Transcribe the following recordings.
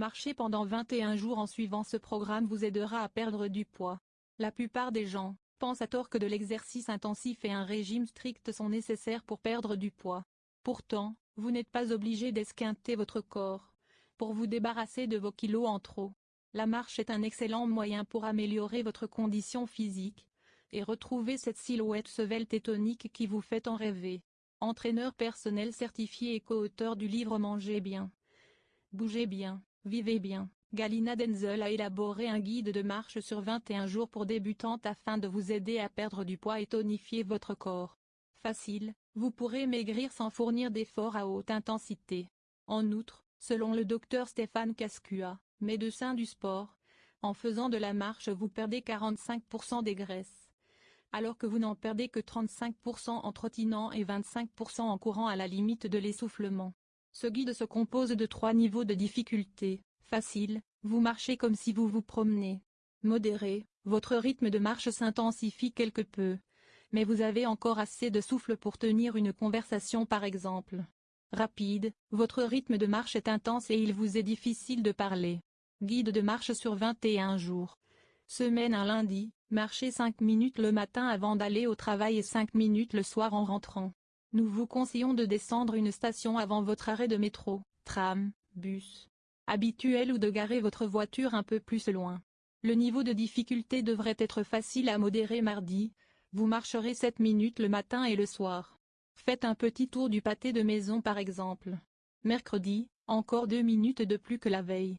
Marcher pendant 21 jours en suivant ce programme vous aidera à perdre du poids. La plupart des gens pensent à tort que de l'exercice intensif et un régime strict sont nécessaires pour perdre du poids. Pourtant, vous n'êtes pas obligé d'esquinter votre corps pour vous débarrasser de vos kilos en trop. La marche est un excellent moyen pour améliorer votre condition physique et retrouver cette silhouette svelte et tonique qui vous fait en rêver. Entraîneur personnel certifié et co-auteur du livre Mangez bien. Bougez bien, vivez bien. Galina Denzel a élaboré un guide de marche sur 21 jours pour débutantes afin de vous aider à perdre du poids et tonifier votre corps. Facile, vous pourrez maigrir sans fournir d'efforts à haute intensité. En outre, selon le docteur Stéphane Cascua, médecin du sport, en faisant de la marche vous perdez 45% des graisses, alors que vous n'en perdez que 35% en trottinant et 25% en courant à la limite de l'essoufflement. Ce guide se compose de trois niveaux de difficulté. Facile, vous marchez comme si vous vous promenez. Modéré, votre rythme de marche s'intensifie quelque peu. Mais vous avez encore assez de souffle pour tenir une conversation par exemple. Rapide, votre rythme de marche est intense et il vous est difficile de parler. Guide de marche sur 21 jours. Semaine un lundi, marchez 5 minutes le matin avant d'aller au travail et 5 minutes le soir en rentrant. Nous vous conseillons de descendre une station avant votre arrêt de métro, tram, bus habituel ou de garer votre voiture un peu plus loin. Le niveau de difficulté devrait être facile à modérer mardi. Vous marcherez 7 minutes le matin et le soir. Faites un petit tour du pâté de maison par exemple. Mercredi, encore 2 minutes de plus que la veille.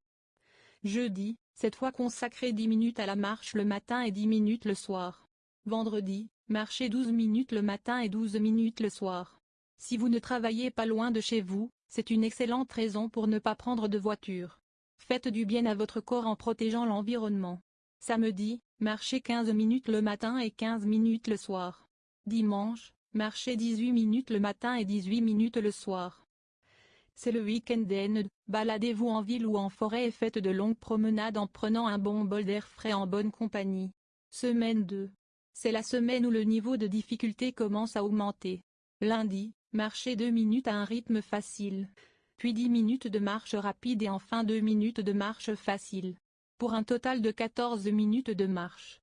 Jeudi, cette fois consacrez 10 minutes à la marche le matin et 10 minutes le soir. Vendredi, marchez 12 minutes le matin et 12 minutes le soir. Si vous ne travaillez pas loin de chez vous, c'est une excellente raison pour ne pas prendre de voiture. Faites du bien à votre corps en protégeant l'environnement. Samedi, marchez 15 minutes le matin et 15 minutes le soir. Dimanche, marchez 18 minutes le matin et 18 minutes le soir. C'est le week-end baladez-vous en ville ou en forêt et faites de longues promenades en prenant un bon bol d'air frais en bonne compagnie. Semaine 2. C'est la semaine où le niveau de difficulté commence à augmenter. Lundi, marchez 2 minutes à un rythme facile. Puis 10 minutes de marche rapide et enfin 2 minutes de marche facile. Pour un total de 14 minutes de marche.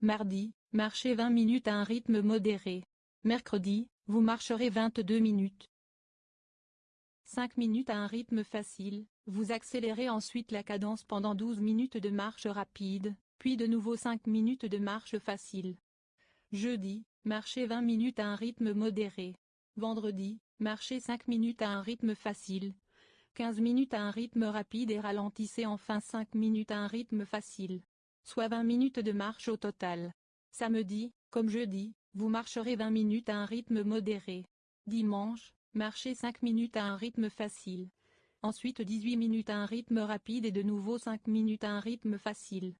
Mardi, marchez 20 minutes à un rythme modéré. Mercredi, vous marcherez 22 minutes. 5 minutes à un rythme facile, vous accélérez ensuite la cadence pendant 12 minutes de marche rapide, puis de nouveau 5 minutes de marche facile. Jeudi, marchez 20 minutes à un rythme modéré. Vendredi, marchez 5 minutes à un rythme facile. 15 minutes à un rythme rapide et ralentissez enfin 5 minutes à un rythme facile. Soit 20 minutes de marche au total. Samedi, comme jeudi, vous marcherez 20 minutes à un rythme modéré. Dimanche, Marchez 5 minutes à un rythme facile. Ensuite 18 minutes à un rythme rapide et de nouveau 5 minutes à un rythme facile.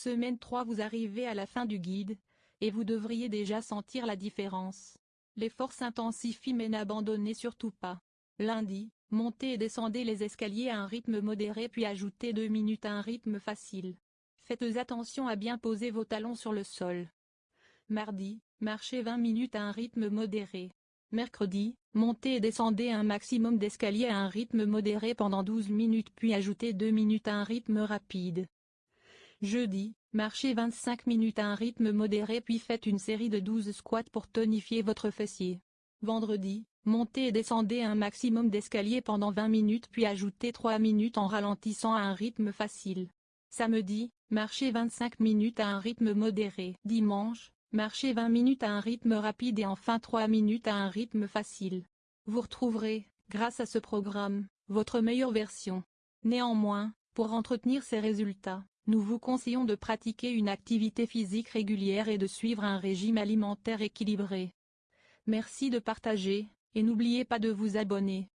Semaine 3 Vous arrivez à la fin du guide, et vous devriez déjà sentir la différence. L'effort s'intensifie mais n'abandonnez surtout pas. Lundi, montez et descendez les escaliers à un rythme modéré puis ajoutez 2 minutes à un rythme facile. Faites attention à bien poser vos talons sur le sol. Mardi, marchez 20 minutes à un rythme modéré. Mercredi, montez et descendez un maximum d'escaliers à un rythme modéré pendant 12 minutes puis ajoutez 2 minutes à un rythme rapide. Jeudi, marchez 25 minutes à un rythme modéré puis faites une série de 12 squats pour tonifier votre fessier. Vendredi, montez et descendez un maximum d'escaliers pendant 20 minutes puis ajoutez 3 minutes en ralentissant à un rythme facile. Samedi, marchez 25 minutes à un rythme modéré. Dimanche, Marchez 20 minutes à un rythme rapide et enfin 3 minutes à un rythme facile. Vous retrouverez, grâce à ce programme, votre meilleure version. Néanmoins, pour entretenir ces résultats, nous vous conseillons de pratiquer une activité physique régulière et de suivre un régime alimentaire équilibré. Merci de partager, et n'oubliez pas de vous abonner.